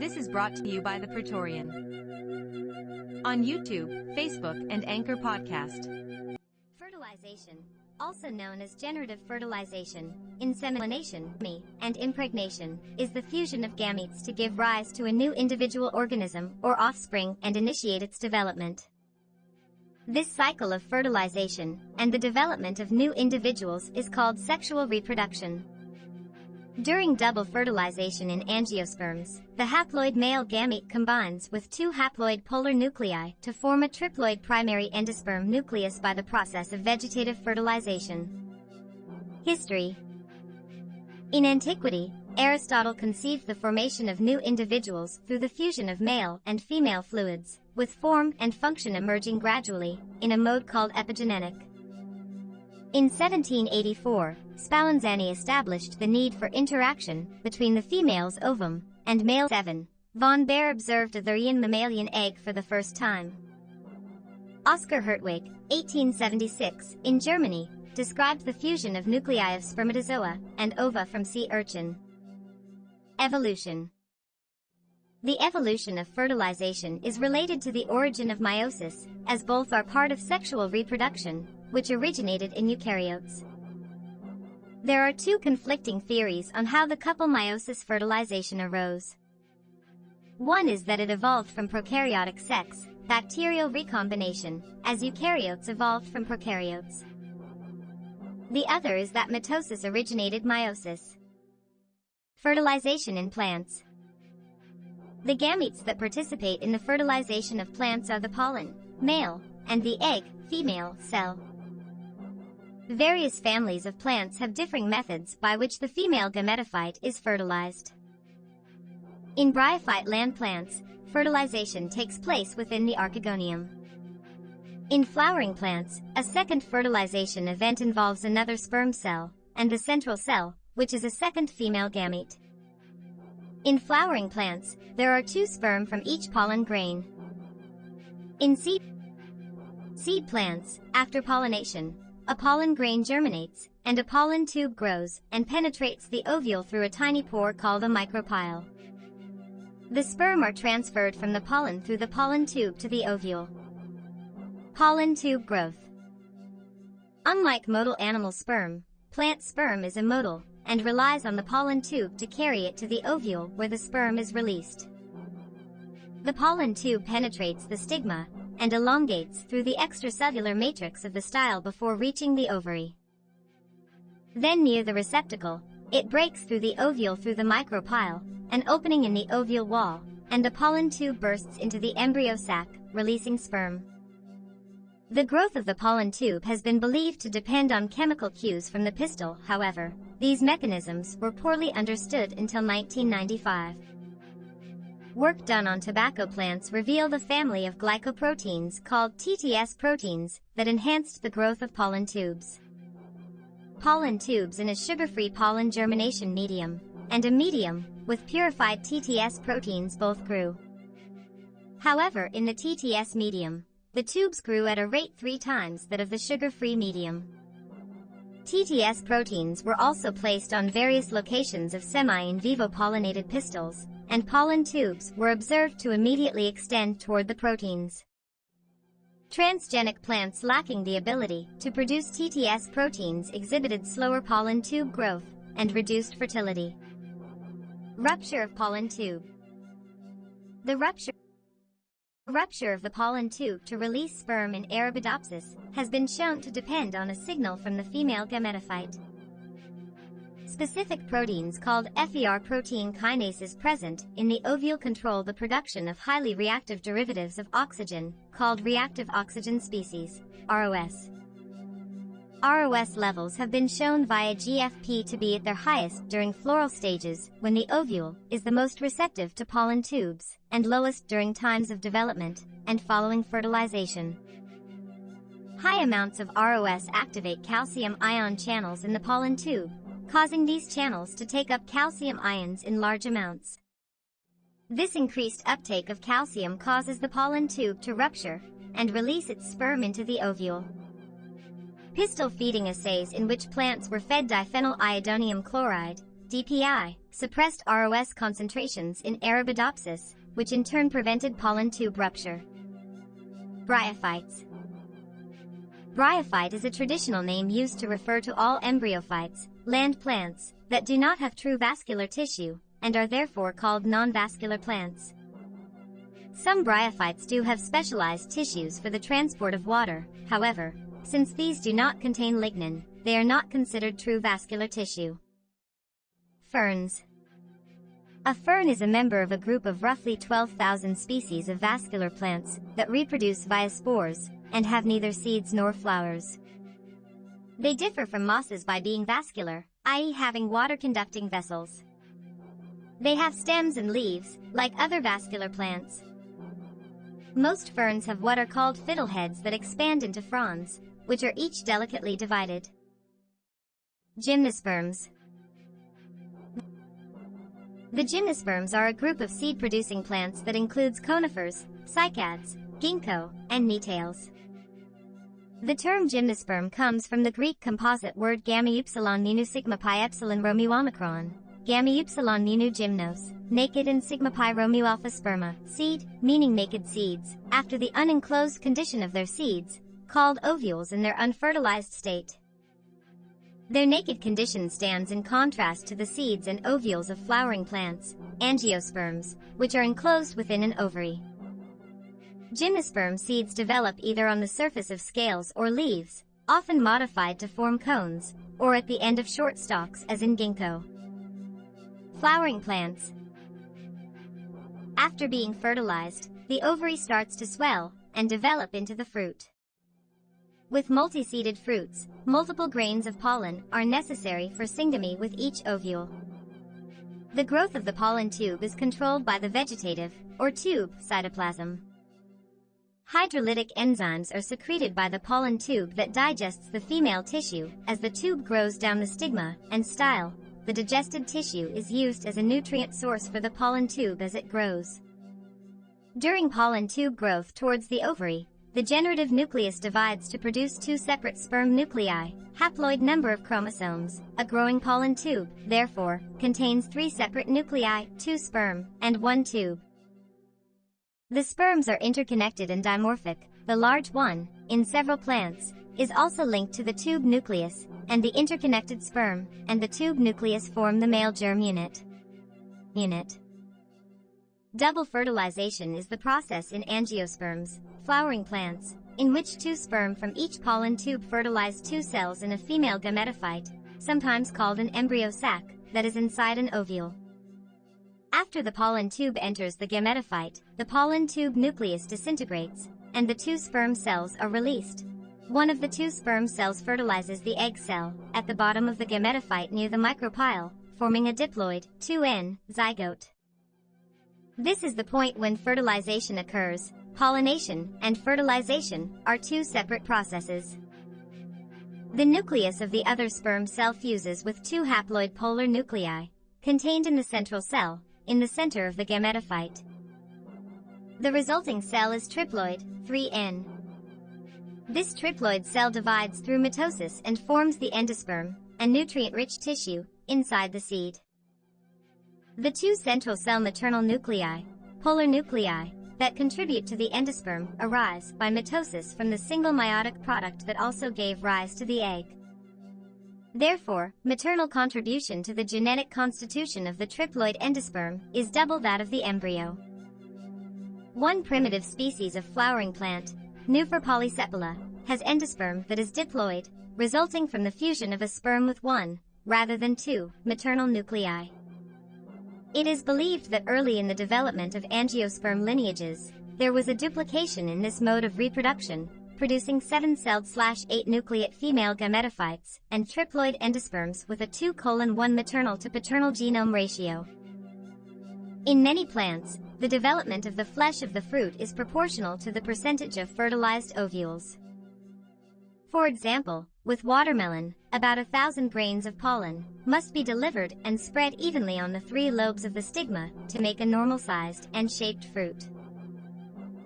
This is brought to you by the Praetorian. On YouTube, Facebook, and Anchor Podcast. Fertilization, also known as generative fertilization, insemination, and impregnation, is the fusion of gametes to give rise to a new individual organism or offspring and initiate its development. This cycle of fertilization and the development of new individuals is called sexual reproduction. During double fertilization in angiosperms, the haploid male gamete combines with two haploid polar nuclei to form a triploid primary endosperm nucleus by the process of vegetative fertilization. History In antiquity, Aristotle conceived the formation of new individuals through the fusion of male and female fluids, with form and function emerging gradually, in a mode called epigenetic. In 1784, Spallanzani established the need for interaction between the female's ovum and male semen. Von Baer observed a therian mammalian egg for the first time. Oscar Hertwig, 1876, in Germany, described the fusion of nuclei of spermatozoa and ova from sea urchin. Evolution The evolution of fertilization is related to the origin of meiosis, as both are part of sexual reproduction, which originated in eukaryotes. There are two conflicting theories on how the couple meiosis fertilization arose. One is that it evolved from prokaryotic sex, bacterial recombination, as eukaryotes evolved from prokaryotes. The other is that mitosis originated meiosis. Fertilization in plants. The gametes that participate in the fertilization of plants are the pollen, male, and the egg, female, cell. Various families of plants have differing methods by which the female gametophyte is fertilized. In bryophyte land plants, fertilization takes place within the archegonium. In flowering plants, a second fertilization event involves another sperm cell, and the central cell, which is a second female gamete. In flowering plants, there are two sperm from each pollen grain. In seed, seed plants, after pollination, a pollen grain germinates, and a pollen tube grows and penetrates the ovule through a tiny pore called a micropyle. The sperm are transferred from the pollen through the pollen tube to the ovule. Pollen tube growth. Unlike motile animal sperm, plant sperm is amotile and relies on the pollen tube to carry it to the ovule where the sperm is released. The pollen tube penetrates the stigma and elongates through the extracellular matrix of the style before reaching the ovary. Then near the receptacle, it breaks through the ovule through the micropyle, an opening in the ovule wall, and the pollen tube bursts into the embryo sac, releasing sperm. The growth of the pollen tube has been believed to depend on chemical cues from the pistil, however, these mechanisms were poorly understood until 1995. Work done on tobacco plants revealed a family of glycoproteins called TTS proteins that enhanced the growth of pollen tubes. Pollen tubes in a sugar-free pollen germination medium and a medium with purified TTS proteins both grew. However, in the TTS medium, the tubes grew at a rate three times that of the sugar-free medium. TTS proteins were also placed on various locations of semi-in vivo pollinated pistils, and pollen tubes were observed to immediately extend toward the proteins. Transgenic plants lacking the ability to produce TTS proteins exhibited slower pollen tube growth and reduced fertility. Rupture of pollen tube. The rupture rupture of the pollen tube to release sperm in Arabidopsis has been shown to depend on a signal from the female gametophyte. Specific proteins called FER protein kinases present in the ovule control the production of highly reactive derivatives of oxygen, called reactive oxygen species, ROS. ROS levels have been shown via GFP to be at their highest during floral stages, when the ovule is the most receptive to pollen tubes, and lowest during times of development, and following fertilization. High amounts of ROS activate calcium ion channels in the pollen tube, causing these channels to take up calcium ions in large amounts. This increased uptake of calcium causes the pollen tube to rupture and release its sperm into the ovule. Pistil feeding assays in which plants were fed diphenyl iodonium chloride DPI, suppressed ROS concentrations in Arabidopsis, which in turn prevented pollen tube rupture. Bryophytes Bryophyte is a traditional name used to refer to all embryophytes, land plants, that do not have true vascular tissue, and are therefore called non-vascular plants. Some bryophytes do have specialized tissues for the transport of water, however, since these do not contain lignin, they are not considered true vascular tissue. Ferns A fern is a member of a group of roughly 12,000 species of vascular plants that reproduce via spores and have neither seeds nor flowers. They differ from mosses by being vascular, i.e. having water-conducting vessels. They have stems and leaves, like other vascular plants, most ferns have what are called fiddleheads that expand into fronds, which are each delicately divided. Gymnosperms The gymnosperms are a group of seed-producing plants that includes conifers, cycads, ginkgo, and Gnetales. The term gymnosperm comes from the Greek composite word gamma upsilon mu sigma pi epsilon Romeo omicron, gamma upsilon mu gymnos, naked and sigma pi Romeo alpha sperma, seed, meaning naked seeds, after the unenclosed condition of their seeds, called ovules in their unfertilized state. Their naked condition stands in contrast to the seeds and ovules of flowering plants, angiosperms, which are enclosed within an ovary. Gymnosperm seeds develop either on the surface of scales or leaves, often modified to form cones, or at the end of short stalks as in ginkgo. Flowering plants, after being fertilized, the ovary starts to swell and develop into the fruit. With multi-seeded fruits, multiple grains of pollen are necessary for syngamy with each ovule. The growth of the pollen tube is controlled by the vegetative, or tube, cytoplasm. Hydrolytic enzymes are secreted by the pollen tube that digests the female tissue as the tube grows down the stigma and style, the digested tissue is used as a nutrient source for the pollen tube as it grows. During pollen tube growth towards the ovary, the generative nucleus divides to produce two separate sperm nuclei. Haploid number of chromosomes, a growing pollen tube, therefore, contains three separate nuclei, two sperm, and one tube. The sperms are interconnected and dimorphic, the large one, in several plants, is also linked to the tube nucleus, and the interconnected sperm and the tube nucleus form the male germ unit. Unit. Double fertilization is the process in angiosperms, flowering plants, in which two sperm from each pollen tube fertilize two cells in a female gametophyte, sometimes called an embryo sac, that is inside an ovule. After the pollen tube enters the gametophyte, the pollen tube nucleus disintegrates, and the two sperm cells are released. One of the two sperm cells fertilizes the egg cell, at the bottom of the gametophyte near the micropyle, forming a diploid, 2N, zygote. This is the point when fertilization occurs. Pollination and fertilization are two separate processes. The nucleus of the other sperm cell fuses with two haploid polar nuclei, contained in the central cell, in the center of the gametophyte. The resulting cell is triploid, 3N. This triploid cell divides through mitosis and forms the endosperm, a nutrient-rich tissue, inside the seed. The two central cell maternal nuclei, polar nuclei, that contribute to the endosperm arise by mitosis from the single meiotic product that also gave rise to the egg. Therefore, maternal contribution to the genetic constitution of the triploid endosperm is double that of the embryo. One primitive species of flowering plant, Nuphar polysepala, has endosperm that is diploid, resulting from the fusion of a sperm with one, rather than two, maternal nuclei. It is believed that early in the development of angiosperm lineages, there was a duplication in this mode of reproduction, producing seven-celled slash eight nucleate female gametophytes and triploid endosperms with a 2 colon 1 maternal to paternal genome ratio. In many plants, the development of the flesh of the fruit is proportional to the percentage of fertilized ovules. For example, with watermelon, about a thousand grains of pollen must be delivered and spread evenly on the three lobes of the stigma to make a normal-sized and shaped fruit.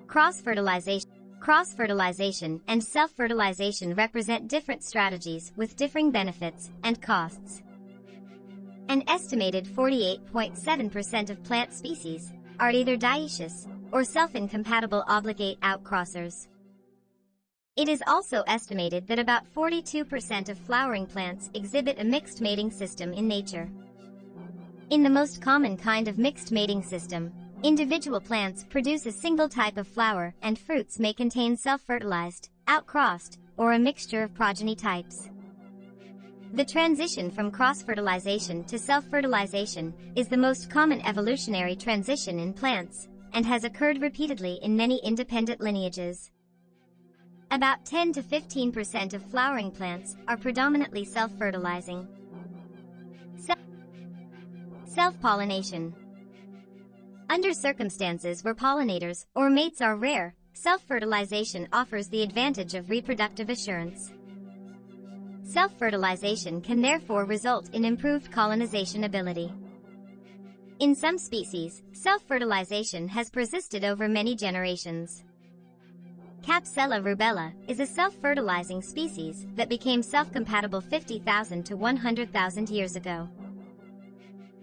Cross-fertilization Cross-fertilization and self-fertilization represent different strategies with differing benefits and costs. An estimated 48.7% of plant species are either dioecious or self-incompatible obligate outcrossers. It is also estimated that about 42% of flowering plants exhibit a mixed mating system in nature. In the most common kind of mixed mating system, individual plants produce a single type of flower and fruits may contain self-fertilized, outcrossed, or a mixture of progeny types. The transition from cross-fertilization to self-fertilization is the most common evolutionary transition in plants and has occurred repeatedly in many independent lineages. About 10 to 15% of flowering plants are predominantly self-fertilizing. Self-pollination Under circumstances where pollinators or mates are rare, self-fertilization offers the advantage of reproductive assurance. Self-fertilization can therefore result in improved colonization ability. In some species, self-fertilization has persisted over many generations. Capsella rubella is a self-fertilizing species that became self-compatible 50,000 to 100,000 years ago.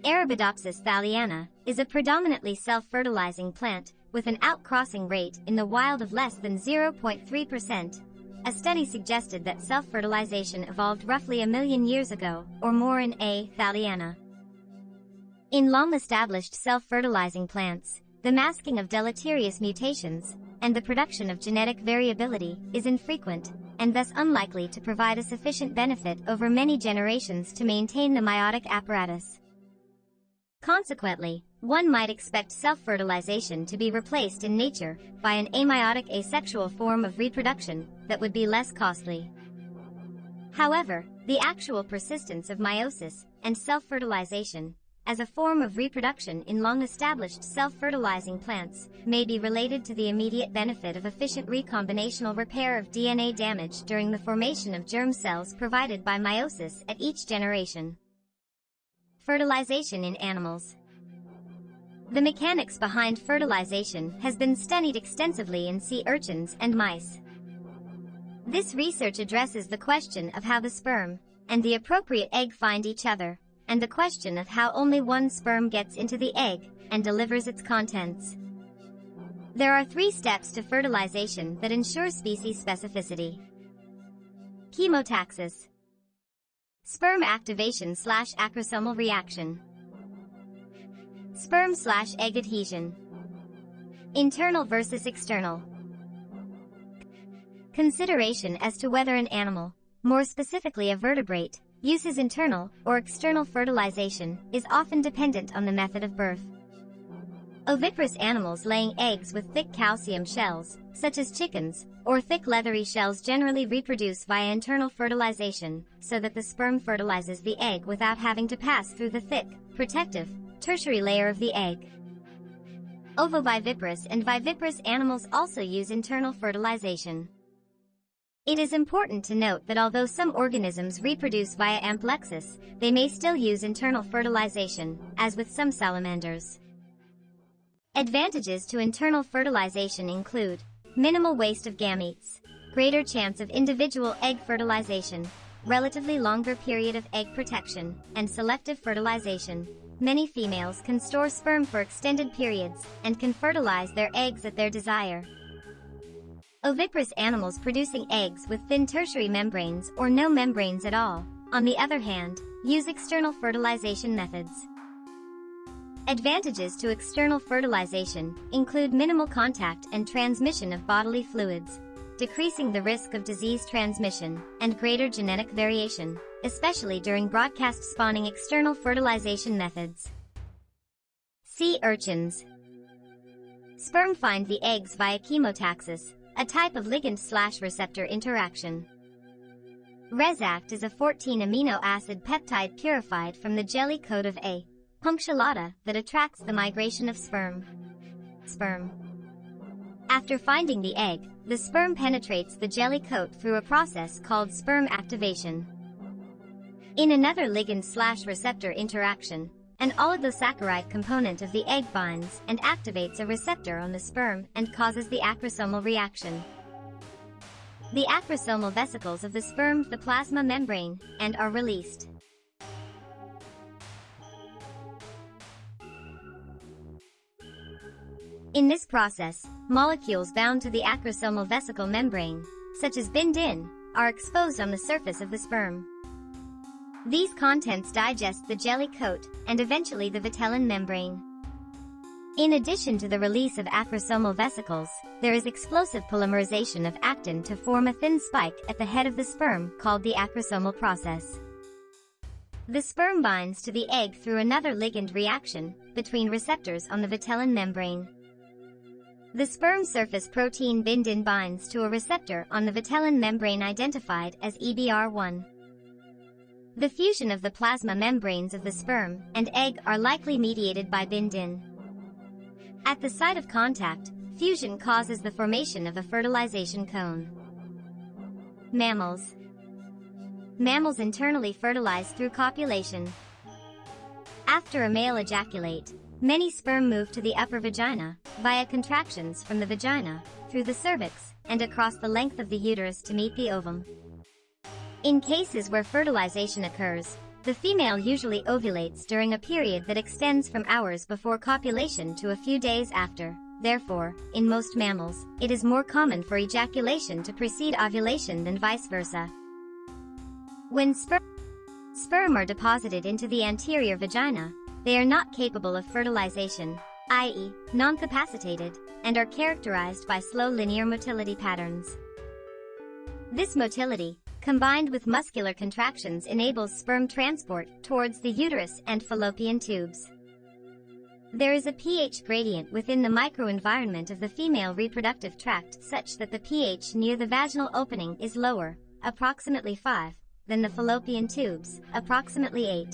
Arabidopsis thaliana is a predominantly self-fertilizing plant with an outcrossing rate in the wild of less than 0.3%, a study suggested that self-fertilization evolved roughly a million years ago, or more in A. thaliana. In long-established self-fertilizing plants, the masking of deleterious mutations and the production of genetic variability is infrequent and thus unlikely to provide a sufficient benefit over many generations to maintain the meiotic apparatus. Consequently, one might expect self-fertilization to be replaced in nature by an ameiotic asexual form of reproduction that would be less costly. However, the actual persistence of meiosis and self-fertilization as a form of reproduction in long-established self-fertilizing plants may be related to the immediate benefit of efficient recombinational repair of DNA damage during the formation of germ cells provided by meiosis at each generation. Fertilization in animals the mechanics behind fertilization has been studied extensively in sea urchins and mice. This research addresses the question of how the sperm and the appropriate egg find each other, and the question of how only one sperm gets into the egg and delivers its contents. There are three steps to fertilization that ensure species specificity. Chemotaxis Sperm activation slash acrosomal reaction Sperm slash egg adhesion. Internal versus external. Consideration as to whether an animal, more specifically a vertebrate, uses internal or external fertilization is often dependent on the method of birth. Oviparous animals laying eggs with thick calcium shells, such as chickens, or thick leathery shells generally reproduce via internal fertilization, so that the sperm fertilizes the egg without having to pass through the thick, protective, tertiary layer of the egg. Ovoviviparous and viviparous animals also use internal fertilization. It is important to note that although some organisms reproduce via amplexus, they may still use internal fertilization, as with some salamanders. Advantages to internal fertilization include minimal waste of gametes, greater chance of individual egg fertilization, relatively longer period of egg protection, and selective fertilization. Many females can store sperm for extended periods and can fertilize their eggs at their desire. Oviparous animals producing eggs with thin tertiary membranes or no membranes at all, on the other hand, use external fertilization methods. Advantages to external fertilization include minimal contact and transmission of bodily fluids, decreasing the risk of disease transmission, and greater genetic variation, especially during broadcast spawning external fertilization methods. Sea urchins. Sperm find the eggs via chemotaxis, a type of ligand-slash-receptor interaction. Resact is a 14 amino acid peptide purified from the jelly coat of A. punctulata that attracts the migration of sperm. Sperm. After finding the egg, the sperm penetrates the jelly coat through a process called sperm activation. In another ligand-slash-receptor interaction, an oligosaccharide component of the egg binds and activates a receptor on the sperm and causes the acrosomal reaction. The acrosomal vesicles of the sperm the plasma membrane and are released. In this process, molecules bound to the acrosomal vesicle membrane, such as bindin, are exposed on the surface of the sperm. These contents digest the jelly coat and eventually the vitellin membrane. In addition to the release of acrosomal vesicles, there is explosive polymerization of actin to form a thin spike at the head of the sperm called the acrosomal process. The sperm binds to the egg through another ligand reaction between receptors on the vitellin membrane. The sperm surface protein bindin binds to a receptor on the vitellin membrane identified as EBR1. The fusion of the plasma membranes of the sperm and egg are likely mediated by bindin. At the site of contact, fusion causes the formation of a fertilization cone. Mammals Mammals internally fertilize through copulation. After a male ejaculate, many sperm move to the upper vagina, via contractions from the vagina, through the cervix, and across the length of the uterus to meet the ovum. In cases where fertilization occurs, the female usually ovulates during a period that extends from hours before copulation to a few days after. Therefore, in most mammals, it is more common for ejaculation to precede ovulation than vice versa. When sper sperm are deposited into the anterior vagina, they are not capable of fertilization, i.e., non-capacitated, and are characterized by slow linear motility patterns. This motility, combined with muscular contractions enables sperm transport towards the uterus and fallopian tubes. There is a pH gradient within the microenvironment of the female reproductive tract such that the pH near the vaginal opening is lower, approximately 5, than the fallopian tubes, approximately 8.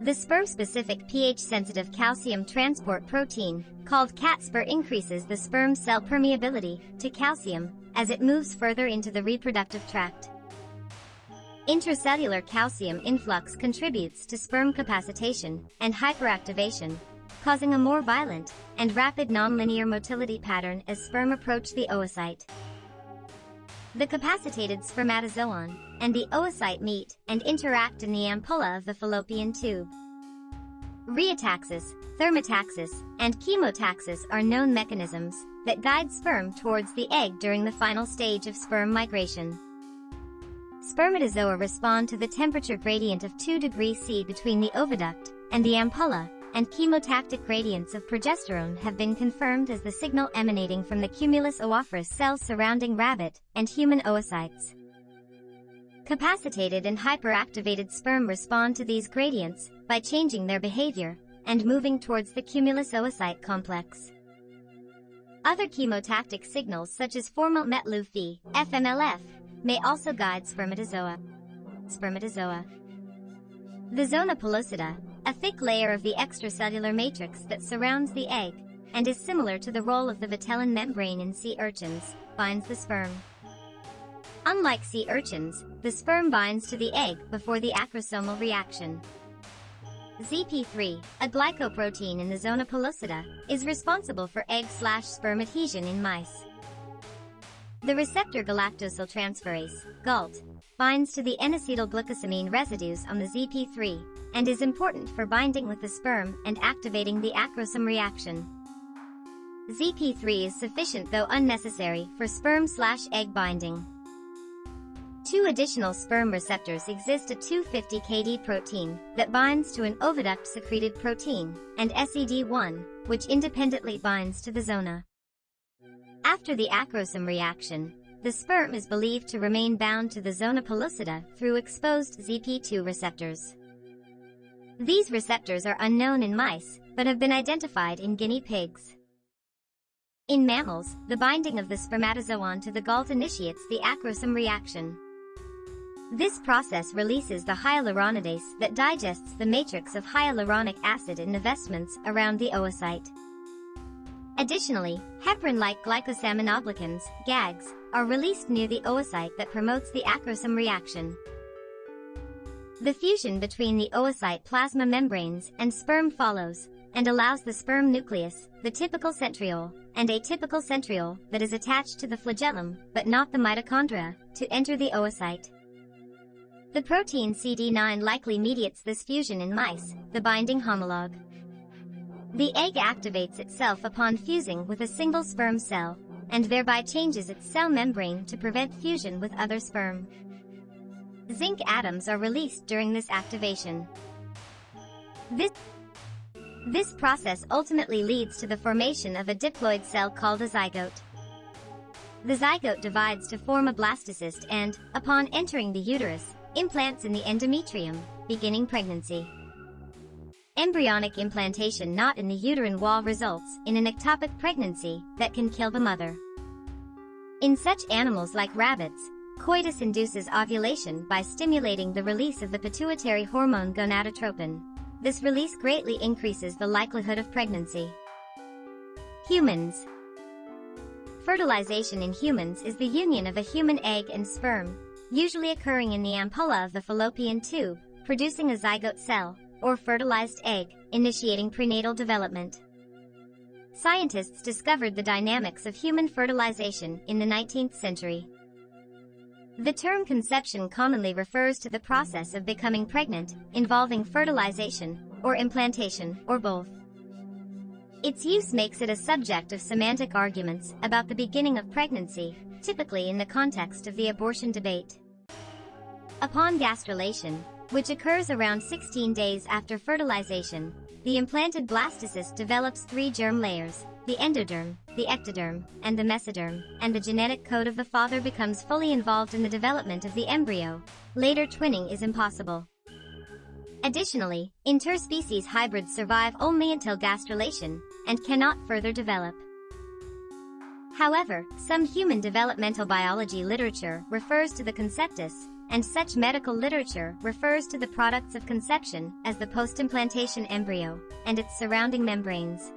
The sperm-specific pH-sensitive calcium transport protein, called CatSper increases the sperm cell permeability to calcium as it moves further into the reproductive tract. Intracellular calcium influx contributes to sperm capacitation and hyperactivation, causing a more violent and rapid nonlinear motility pattern as sperm approach the oocyte. The capacitated spermatozoon and the oocyte meet and interact in the ampulla of the fallopian tube. Rheotaxis, thermotaxis, and chemotaxis are known mechanisms that guide sperm towards the egg during the final stage of sperm migration. Spermatozoa respond to the temperature gradient of 2 degrees C between the oviduct and the ampulla, and chemotactic gradients of progesterone have been confirmed as the signal emanating from the cumulus oophorus cells surrounding rabbit and human oocytes. Capacitated and hyperactivated sperm respond to these gradients by changing their behavior and moving towards the cumulus oocyte complex. Other chemotactic signals such as formyl metlu FMLF, may also guide spermatozoa. Spermatozoa. The zona pellucida, a thick layer of the extracellular matrix that surrounds the egg, and is similar to the role of the vitellin membrane in sea urchins, binds the sperm. Unlike sea urchins, the sperm binds to the egg before the acrosomal reaction. ZP3, a glycoprotein in the zona pellucida, is responsible for egg-slash-sperm adhesion in mice. The receptor galactosyltransferase, GALT, binds to the N-acetylglucosamine residues on the ZP3, and is important for binding with the sperm and activating the acrosome reaction. ZP3 is sufficient though unnecessary for sperm-slash-egg binding. Two additional sperm receptors exist a 250 kD protein that binds to an oviduct-secreted protein, and SED1, which independently binds to the zona. After the acrosome reaction, the sperm is believed to remain bound to the zona pellucida through exposed ZP2 receptors. These receptors are unknown in mice, but have been identified in guinea pigs. In mammals, the binding of the spermatozoon to the GALT initiates the acrosome reaction. This process releases the hyaluronidase that digests the matrix of hyaluronic acid in the vestments around the oocyte. Additionally, heparin-like glycosaminoglycans, GAGs, are released near the oocyte that promotes the acrosome reaction. The fusion between the oocyte plasma membranes and sperm follows, and allows the sperm nucleus, the typical centriole, and atypical centriole that is attached to the flagellum, but not the mitochondria, to enter the oocyte. The protein CD9 likely mediates this fusion in mice, the binding homologue. The egg activates itself upon fusing with a single sperm cell, and thereby changes its cell membrane to prevent fusion with other sperm. Zinc atoms are released during this activation. This, this process ultimately leads to the formation of a diploid cell called a zygote. The zygote divides to form a blastocyst and, upon entering the uterus, implants in the endometrium, beginning pregnancy. Embryonic implantation not in the uterine wall results in an ectopic pregnancy that can kill the mother. In such animals like rabbits, coitus induces ovulation by stimulating the release of the pituitary hormone gonadotropin. This release greatly increases the likelihood of pregnancy. Humans Fertilization in humans is the union of a human egg and sperm, usually occurring in the ampulla of the fallopian tube, producing a zygote cell, or fertilized egg, initiating prenatal development. Scientists discovered the dynamics of human fertilization in the 19th century. The term conception commonly refers to the process of becoming pregnant, involving fertilization, or implantation, or both. Its use makes it a subject of semantic arguments about the beginning of pregnancy, typically in the context of the abortion debate. Upon gastrulation, which occurs around 16 days after fertilization, the implanted blastocyst develops three germ layers, the endoderm, the ectoderm, and the mesoderm, and the genetic code of the father becomes fully involved in the development of the embryo. Later twinning is impossible. Additionally, interspecies hybrids survive only until gastrulation, and cannot further develop. However, some human developmental biology literature refers to the conceptus, and such medical literature refers to the products of conception as the post-implantation embryo, and its surrounding membranes.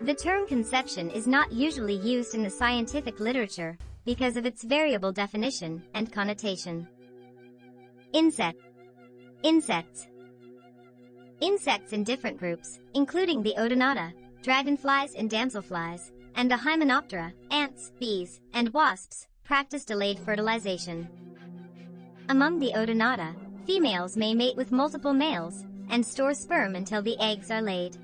The term conception is not usually used in the scientific literature, because of its variable definition and connotation. Insect Insects Insects in different groups, including the Odonata, dragonflies and damselflies, and the Hymenoptera, ants, bees, and wasps, practice delayed fertilization. Among the Odonata, females may mate with multiple males, and store sperm until the eggs are laid.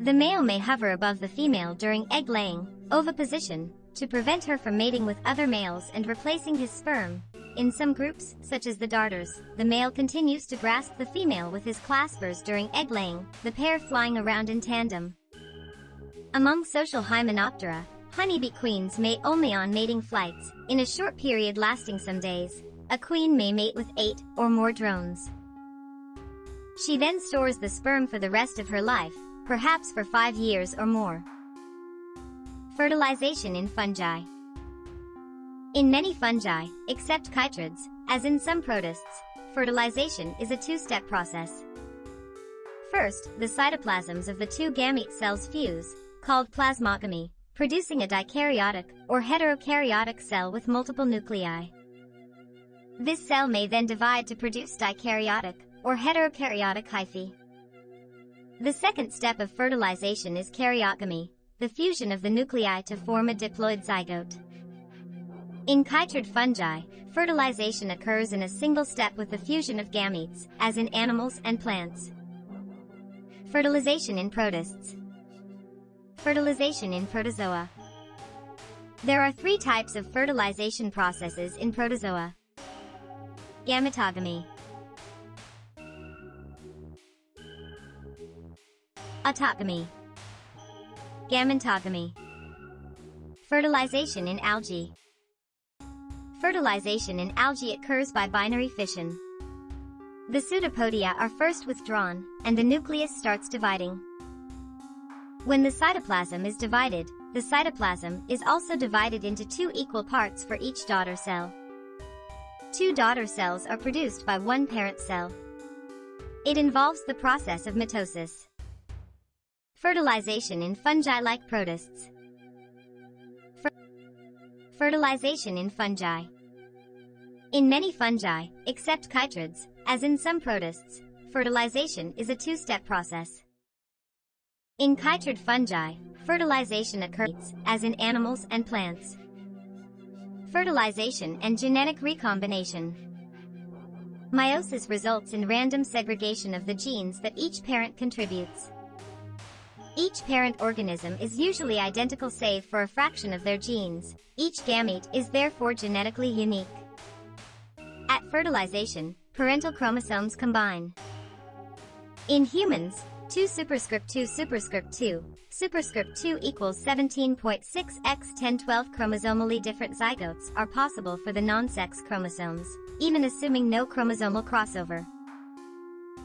The male may hover above the female during egg laying, oviposition, to prevent her from mating with other males and replacing his sperm, in some groups, such as the darters, the male continues to grasp the female with his claspers during egg laying, the pair flying around in tandem. Among social Hymenoptera, honeybee queens mate only on mating flights, in a short period lasting some days. A queen may mate with eight or more drones. She then stores the sperm for the rest of her life, perhaps for five years or more. Fertilization in fungi. In many fungi, except chytrids, as in some protists, fertilization is a two-step process. First, the cytoplasms of the two gamete cells fuse, called plasmogamy, producing a dikaryotic or heterokaryotic cell with multiple nuclei. This cell may then divide to produce dikaryotic or heterokaryotic hyphae. The second step of fertilization is karyogamy, the fusion of the nuclei to form a diploid zygote. In chytrid fungi, fertilization occurs in a single step with the fusion of gametes, as in animals and plants. Fertilization in protists. Fertilization in protozoa. There are three types of fertilization processes in protozoa. Gametogamy. Autogamy. Gametogamy. Fertilization in algae. Fertilization in algae occurs by binary fission. The pseudopodia are first withdrawn, and the nucleus starts dividing. When the cytoplasm is divided, the cytoplasm is also divided into two equal parts for each daughter cell. Two daughter cells are produced by one parent cell. It involves the process of mitosis. Fertilization in fungi like protists. Fertilization in fungi. In many fungi, except chytrids, as in some protists, fertilization is a two-step process. In chytrid fungi, fertilization occurs, as in animals and plants. Fertilization and genetic recombination. Meiosis results in random segregation of the genes that each parent contributes. Each parent organism is usually identical save for a fraction of their genes. Each gamete is therefore genetically unique. At fertilization, parental chromosomes combine. In humans, 2 superscript 2 superscript 2, superscript 2 equals 17.6 x 1012 chromosomally different zygotes are possible for the non-sex chromosomes, even assuming no chromosomal crossover.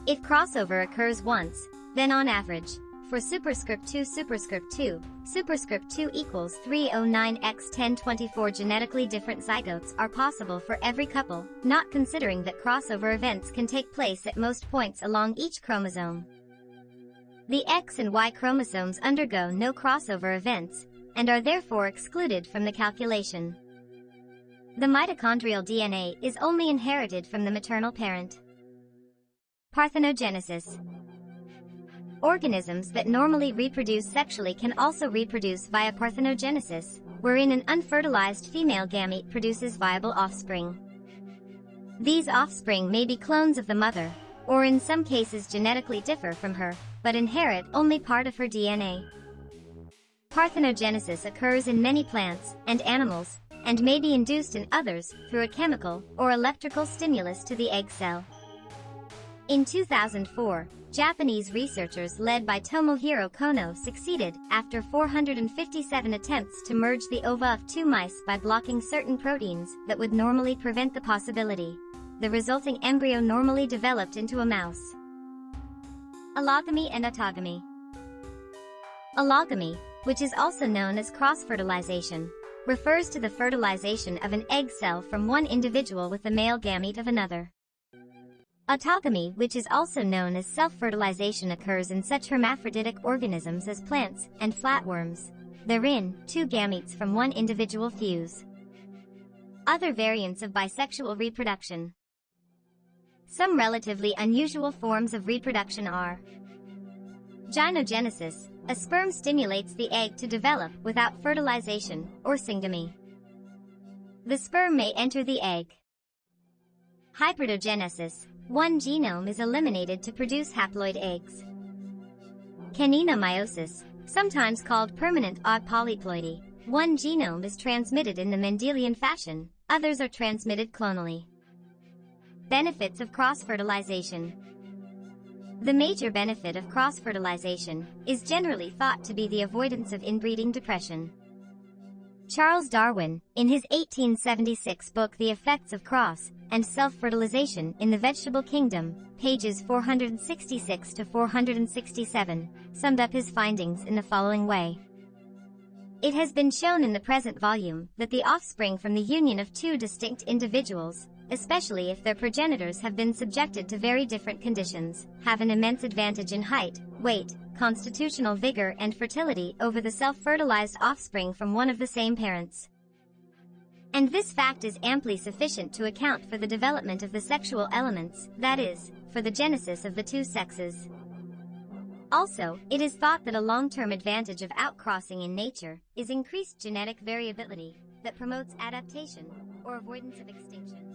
If crossover occurs once, then on average, for superscript 2 superscript 2, superscript 2 equals 309 x 1024 genetically different zygotes are possible for every couple, not considering that crossover events can take place at most points along each chromosome. The X and Y chromosomes undergo no crossover events, and are therefore excluded from the calculation. The mitochondrial DNA is only inherited from the maternal parent. Parthenogenesis Organisms that normally reproduce sexually can also reproduce via parthenogenesis, wherein an unfertilized female gamete produces viable offspring. These offspring may be clones of the mother, or in some cases genetically differ from her, but inherit only part of her DNA. Parthenogenesis occurs in many plants and animals, and may be induced in others through a chemical or electrical stimulus to the egg cell. In 2004, Japanese researchers led by Tomohiro Kono succeeded, after 457 attempts to merge the ova of two mice by blocking certain proteins that would normally prevent the possibility. The resulting embryo normally developed into a mouse. Allogamy and autogamy Allogamy, which is also known as cross-fertilization, refers to the fertilization of an egg cell from one individual with the male gamete of another. Autogamy, which is also known as self-fertilization occurs in such hermaphroditic organisms as plants and flatworms. Therein, two gametes from one individual fuse. Other variants of bisexual reproduction. Some relatively unusual forms of reproduction are Gynogenesis, a sperm stimulates the egg to develop without fertilization, or syngamy. The sperm may enter the egg. Hybridogenesis, one genome is eliminated to produce haploid eggs. Canina meiosis, sometimes called permanent odd polyploidy. One genome is transmitted in the Mendelian fashion, others are transmitted clonally. Benefits of cross-fertilization The major benefit of cross-fertilization is generally thought to be the avoidance of inbreeding depression. Charles Darwin, in his 1876 book The Effects of Cross and Self-Fertilization in the Vegetable Kingdom, pages 466 to 467, summed up his findings in the following way. It has been shown in the present volume that the offspring from the union of two distinct individuals, especially if their progenitors have been subjected to very different conditions, have an immense advantage in height, weight, constitutional vigor and fertility over the self-fertilized offspring from one of the same parents. And this fact is amply sufficient to account for the development of the sexual elements, that is, for the genesis of the two sexes. Also, it is thought that a long-term advantage of outcrossing in nature is increased genetic variability that promotes adaptation or avoidance of extinction.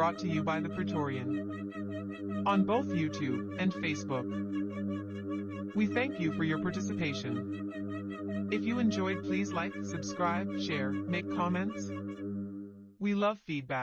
Brought to you by the Praetorian on both YouTube and Facebook. We thank you for your participation. If you enjoyed please like, subscribe, share, make comments. We love feedback.